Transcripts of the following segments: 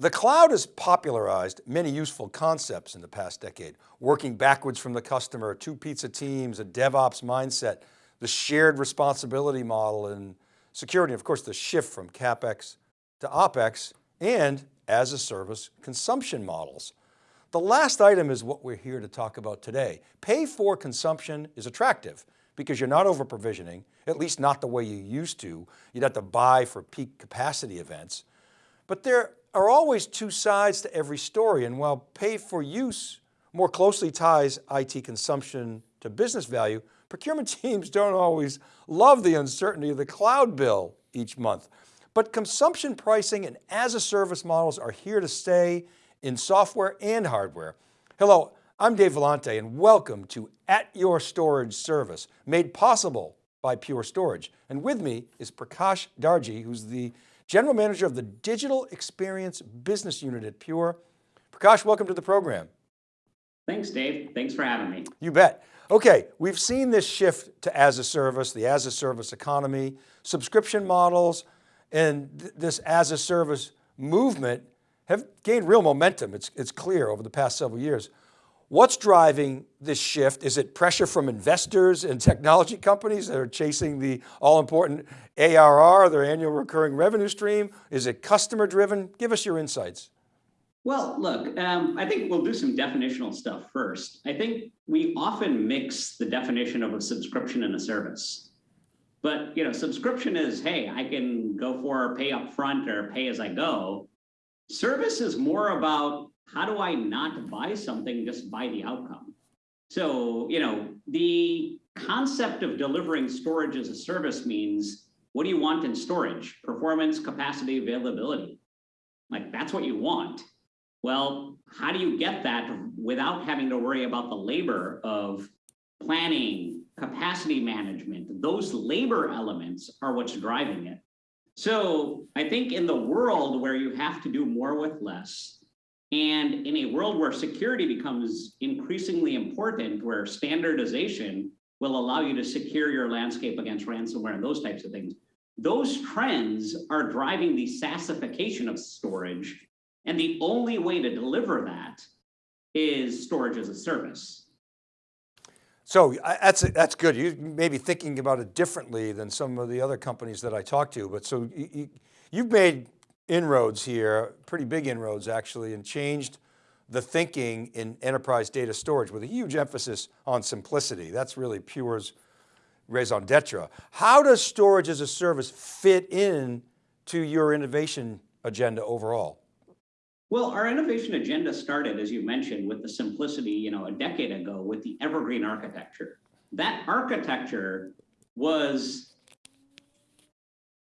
The cloud has popularized many useful concepts in the past decade, working backwards from the customer, two pizza teams, a DevOps mindset, the shared responsibility model and security, of course, the shift from CapEx to OpEx and as a service consumption models. The last item is what we're here to talk about today. Pay for consumption is attractive because you're not over provisioning, at least not the way you used to. You'd have to buy for peak capacity events. But there are always two sides to every story. And while pay for use more closely ties IT consumption to business value, procurement teams don't always love the uncertainty of the cloud bill each month. But consumption pricing and as a service models are here to stay in software and hardware. Hello, I'm Dave Vellante and welcome to At Your Storage Service, made possible by Pure Storage. And with me is Prakash Darji, who's the General Manager of the Digital Experience Business Unit at Pure. Prakash, welcome to the program. Thanks, Dave. Thanks for having me. You bet. Okay, we've seen this shift to as a service, the as a service economy, subscription models, and th this as a service movement have gained real momentum. It's, it's clear over the past several years. What's driving this shift? Is it pressure from investors and technology companies that are chasing the all important ARR, their annual recurring revenue stream? Is it customer driven? Give us your insights. Well, look, um, I think we'll do some definitional stuff first. I think we often mix the definition of a subscription and a service. But you know, subscription is, hey, I can go for pay up front or pay as I go. Service is more about how do I not buy something, just buy the outcome. So, you know, the concept of delivering storage as a service means what do you want in storage? Performance, capacity, availability. Like that's what you want. Well, how do you get that without having to worry about the labor of planning, capacity management? Those labor elements are what's driving it. So I think in the world where you have to do more with less, and in a world where security becomes increasingly important, where standardization will allow you to secure your landscape against ransomware and those types of things, those trends are driving the SaaSification of storage. And the only way to deliver that is storage as a service. So uh, that's, that's good. You may be thinking about it differently than some of the other companies that I talk to, but so you, you've made inroads here, pretty big inroads actually, and changed the thinking in enterprise data storage with a huge emphasis on simplicity. That's really Pure's raison d'etre. How does storage as a service fit in to your innovation agenda overall? Well, our innovation agenda started, as you mentioned, with the simplicity, you know, a decade ago with the evergreen architecture. That architecture was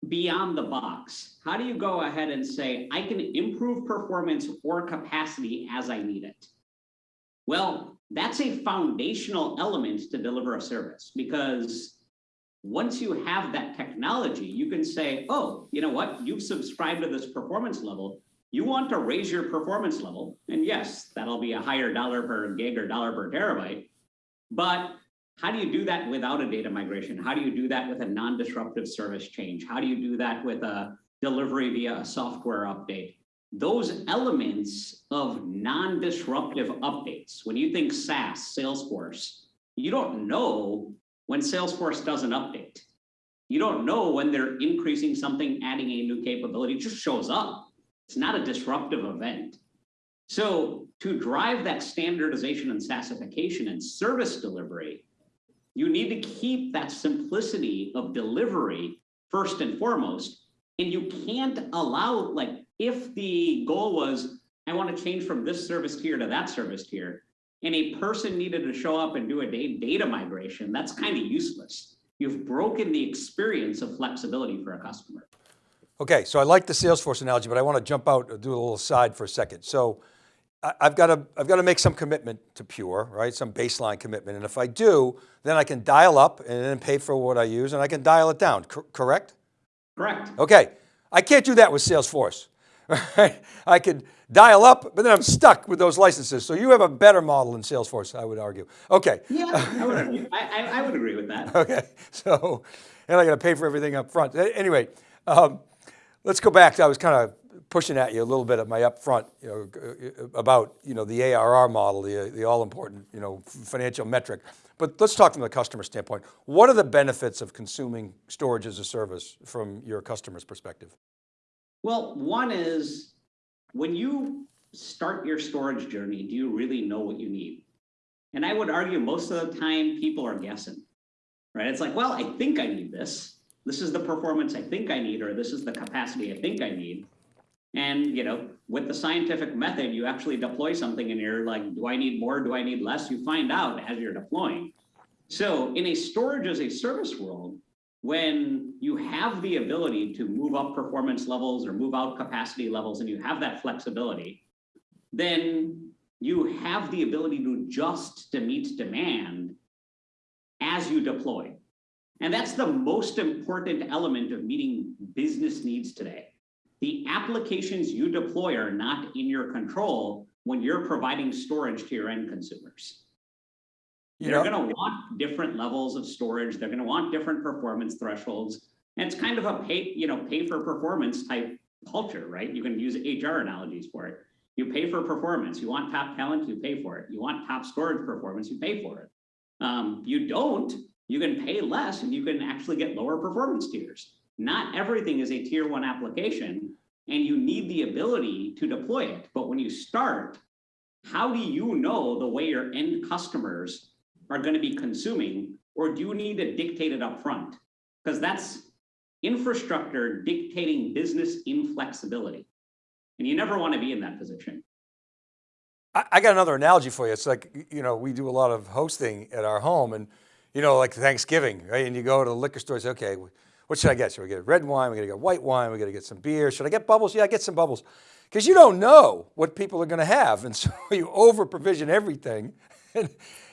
beyond the box? How do you go ahead and say, I can improve performance or capacity as I need it? Well, that's a foundational element to deliver a service because once you have that technology, you can say, oh, you know what? You've subscribed to this performance level. You want to raise your performance level. And yes, that'll be a higher dollar per gig or dollar per terabyte. But how do you do that without a data migration? How do you do that with a non-disruptive service change? How do you do that with a delivery via a software update? Those elements of non-disruptive updates, when you think SaaS, Salesforce, you don't know when Salesforce does an update. You don't know when they're increasing something, adding a new capability, it just shows up. It's not a disruptive event. So to drive that standardization and SaaSification and service delivery, you need to keep that simplicity of delivery first and foremost. And you can't allow, like, if the goal was, I want to change from this service tier to that service tier, and a person needed to show up and do a data migration, that's kind of useless. You've broken the experience of flexibility for a customer. Okay, so I like the Salesforce analogy, but I want to jump out, and do a little side for a second. So I've got to, I've got to make some commitment to Pure, right? Some baseline commitment. And if I do, then I can dial up and then pay for what I use and I can dial it down, C correct? Correct. Okay, I can't do that with Salesforce. Right? I could dial up, but then I'm stuck with those licenses. So you have a better model in Salesforce, I would argue. Okay. Yeah, I would, agree. I, I would agree with that. Okay, so, and I got to pay for everything up front. Anyway, um, let's go back. I was kind of pushing at you a little bit at my upfront, you know, uh, about, you know, the ARR model, the, the all important, you know, financial metric. But let's talk from the customer standpoint. What are the benefits of consuming storage as a service from your customer's perspective? Well, one is when you start your storage journey, do you really know what you need? And I would argue most of the time people are guessing, right? It's like, well, I think I need this. This is the performance I think I need, or this is the capacity I think I need. And, you know, with the scientific method, you actually deploy something and you're like, do I need more? Do I need less? You find out as you're deploying. So in a storage as a service world, when you have the ability to move up performance levels or move out capacity levels and you have that flexibility, then you have the ability to adjust to meet demand as you deploy. And that's the most important element of meeting business needs today. The applications you deploy are not in your control when you're providing storage to your end consumers. You They're know- gonna want different levels of storage. They're gonna want different performance thresholds. And it's kind of a pay, you know, pay for performance type culture, right? You can use HR analogies for it. You pay for performance. You want top talent, you pay for it. You want top storage performance, you pay for it. Um, you don't, you can pay less and you can actually get lower performance tiers. Not everything is a tier one application and you need the ability to deploy it. But when you start, how do you know the way your end customers are going to be consuming, or do you need to dictate it up front? Because that's infrastructure dictating business inflexibility. And you never want to be in that position. I, I got another analogy for you. It's like, you know, we do a lot of hosting at our home and, you know, like Thanksgiving, right? And you go to the liquor store, and say, okay, what should I get? Should we get red wine? We got to get white wine. We got to get some beer. Should I get bubbles? Yeah, I get some bubbles. Because you don't know what people are going to have. And so you over provision everything. And,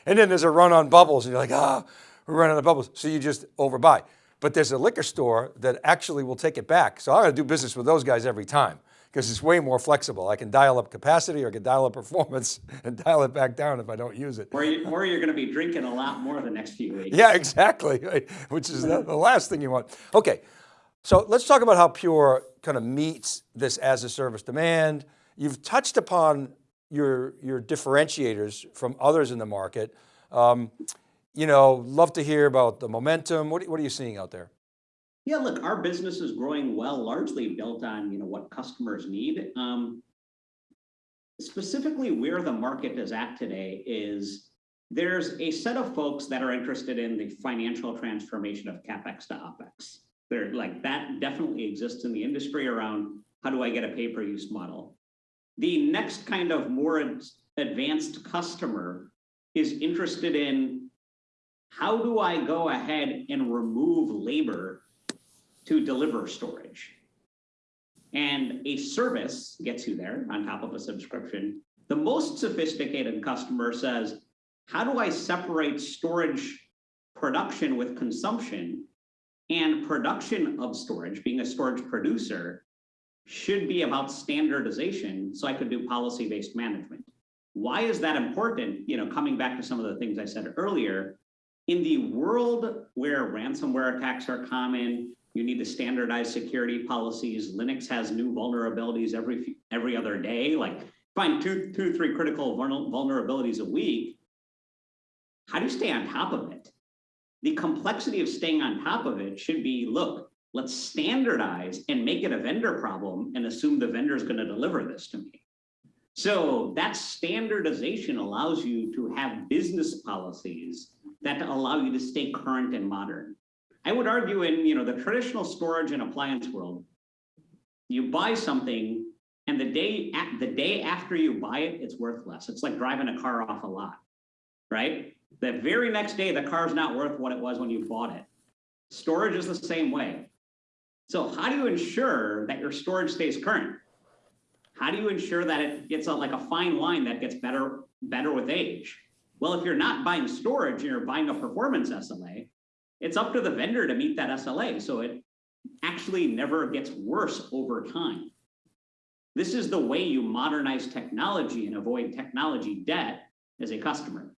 and then there's a run on bubbles and you're like, ah, oh, we're running out of bubbles. So you just overbuy. But there's a liquor store that actually will take it back. So I'm going to do business with those guys every time because it's way more flexible. I can dial up capacity or I can dial up performance and dial it back down if I don't use it. Or, you, or you're going to be drinking a lot more the next few weeks. Yeah, exactly, which is the, the last thing you want. Okay, so let's talk about how Pure kind of meets this as a service demand. You've touched upon your, your differentiators from others in the market. Um, you know, love to hear about the momentum. What, what are you seeing out there? Yeah, look, our business is growing well, largely built on, you know, what customers need. Um, specifically where the market is at today is there's a set of folks that are interested in the financial transformation of CapEx to OpEx. They're like, that definitely exists in the industry around how do I get a pay-per-use model? The next kind of more advanced customer is interested in how do I go ahead and remove labor to deliver storage? And a service gets you there on top of a subscription. The most sophisticated customer says, how do I separate storage production with consumption and production of storage, being a storage producer, should be about standardization so I could do policy-based management. Why is that important? You know, coming back to some of the things I said earlier, in the world where ransomware attacks are common, you need to standardize security policies. Linux has new vulnerabilities every every other day. Like find two, two, three critical vulnerabilities a week. How do you stay on top of it? The complexity of staying on top of it should be, look, let's standardize and make it a vendor problem and assume the vendor is going to deliver this to me. So that standardization allows you to have business policies that allow you to stay current and modern. I would argue in you know the traditional storage and appliance world, you buy something and the day the day after you buy it, it's worth less. It's like driving a car off a lot, right? The very next day, the car's not worth what it was when you bought it. Storage is the same way. So how do you ensure that your storage stays current? How do you ensure that it gets a, like a fine line that gets better, better with age? Well, if you're not buying storage and you're buying a performance SLA, it's up to the vendor to meet that SLA. So it actually never gets worse over time. This is the way you modernize technology and avoid technology debt as a customer.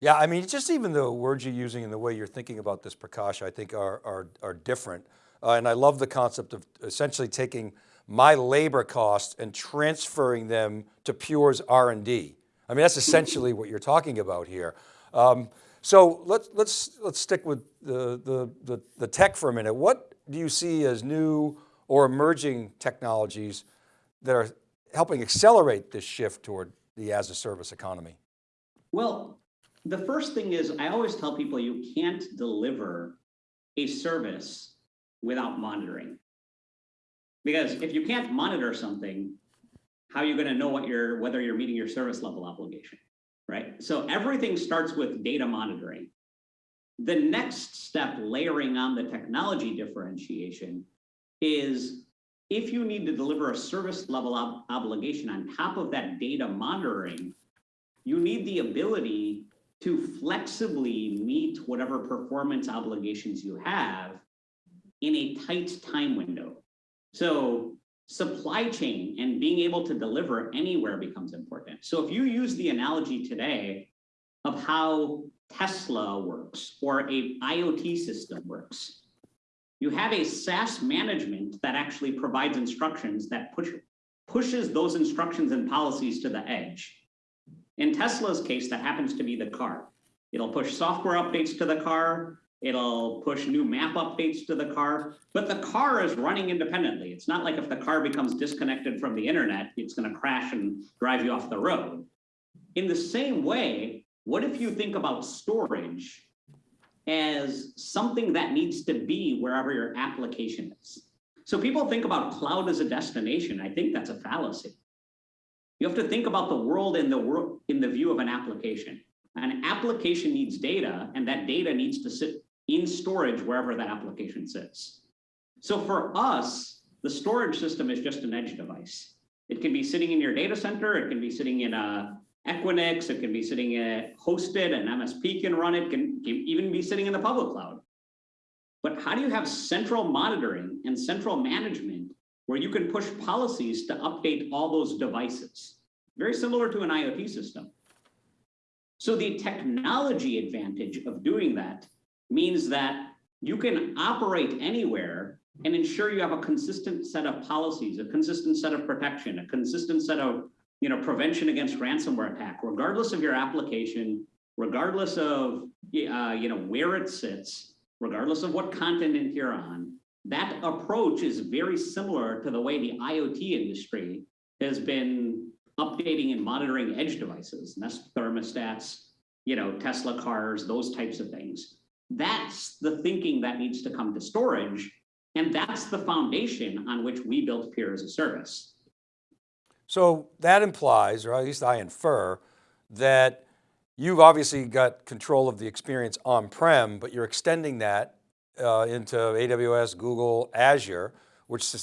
Yeah, I mean, just even the words you're using and the way you're thinking about this, Prakash, I think are, are, are different. Uh, and I love the concept of essentially taking my labor costs and transferring them to Pure's R&D. I mean, that's essentially what you're talking about here. Um, so let's, let's, let's stick with the, the, the, the tech for a minute. What do you see as new or emerging technologies that are helping accelerate this shift toward the as a service economy? Well, the first thing is I always tell people you can't deliver a service without monitoring. Because if you can't monitor something, how are you going to know what you're whether you're meeting your service level obligation, right? So everything starts with data monitoring. The next step layering on the technology differentiation is if you need to deliver a service level ob obligation on top of that data monitoring, you need the ability to flexibly meet whatever performance obligations you have in a tight time window. So supply chain and being able to deliver anywhere becomes important. So if you use the analogy today of how Tesla works or a IoT system works, you have a SaaS management that actually provides instructions that push, pushes those instructions and policies to the edge. In Tesla's case, that happens to be the car. It'll push software updates to the car. It'll push new map updates to the car, but the car is running independently. It's not like if the car becomes disconnected from the internet, it's gonna crash and drive you off the road. In the same way, what if you think about storage as something that needs to be wherever your application is? So people think about cloud as a destination. I think that's a fallacy. You have to think about the world in the world in the view of an application. An application needs data, and that data needs to sit in storage wherever that application sits. So for us, the storage system is just an edge device. It can be sitting in your data center, it can be sitting in a Equinix, it can be sitting at hosted, an MSP can run it, can, can even be sitting in the public cloud. But how do you have central monitoring and central management where you can push policies to update all those devices? Very similar to an IoT system. So the technology advantage of doing that means that you can operate anywhere and ensure you have a consistent set of policies, a consistent set of protection, a consistent set of you know, prevention against ransomware attack, regardless of your application, regardless of uh, you know, where it sits, regardless of what continent you're on. That approach is very similar to the way the IoT industry has been updating and monitoring edge devices, Nest thermostats, you know, Tesla cars, those types of things. That's the thinking that needs to come to storage. And that's the foundation on which we built Pure as a service. So that implies, or at least I infer, that you've obviously got control of the experience on-prem, but you're extending that uh, into AWS, Google, Azure, which su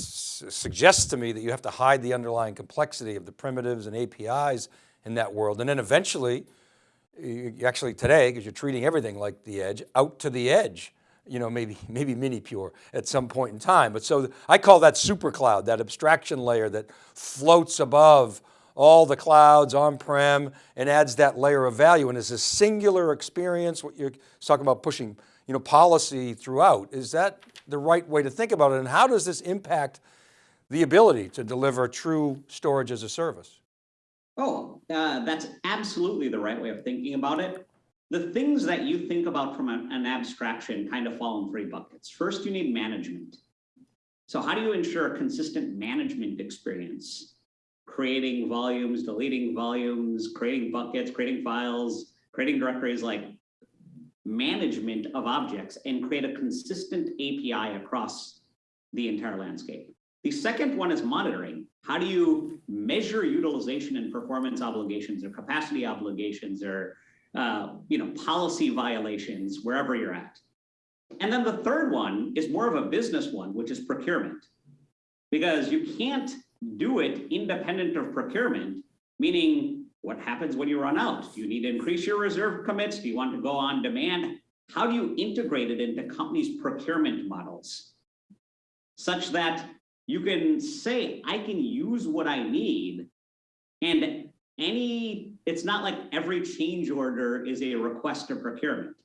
suggests to me that you have to hide the underlying complexity of the primitives and APIs in that world. And then eventually actually today, because you're treating everything like the edge, out to the edge, you know, maybe, maybe mini pure at some point in time. But so I call that super cloud, that abstraction layer that floats above all the clouds on-prem and adds that layer of value. And it's a singular experience, what you're talking about pushing you know, policy throughout. Is that the right way to think about it? And how does this impact the ability to deliver true storage as a service? Oh, uh, that's absolutely the right way of thinking about it. The things that you think about from an, an abstraction kind of fall in three buckets. First, you need management. So how do you ensure a consistent management experience? Creating volumes, deleting volumes, creating buckets, creating files, creating directories like management of objects and create a consistent API across the entire landscape. The second one is monitoring. How do you measure utilization and performance obligations or capacity obligations or uh, you know, policy violations wherever you're at? And then the third one is more of a business one, which is procurement. Because you can't do it independent of procurement, meaning what happens when you run out? Do you need to increase your reserve commits? Do you want to go on demand? How do you integrate it into companies' procurement models? Such that you can say, I can use what I need. And any, it's not like every change order is a request to procurement.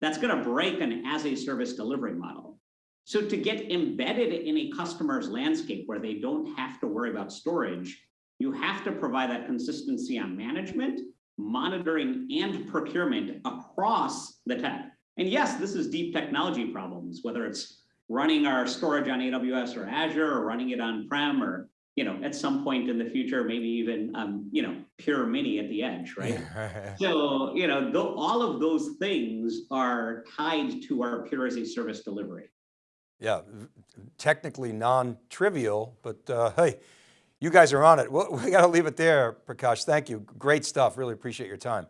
That's going to break an as a service delivery model. So to get embedded in a customer's landscape where they don't have to worry about storage, you have to provide that consistency on management, monitoring, and procurement across the tech. And yes, this is deep technology problems, whether it's running our storage on AWS or Azure or running it on-prem or, you know, at some point in the future, maybe even, um, you know, pure mini at the edge, right? So, you know, tho- all of those things are tied to our Pure as a Service delivery. Yeah, technically non-trivial, but uh, hey, you guys are on it. Well, we got to leave it there, Prakash. Thank you. Great stuff. Really appreciate your time.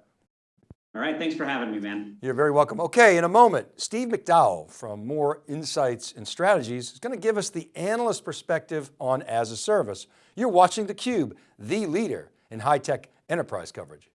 All right, thanks for having me, man. You're very welcome. Okay, in a moment, Steve McDowell from Moor Insights and Strategies is going to give us the analyst perspective on as a service. You're watching theCUBE, the leader in high-tech enterprise coverage.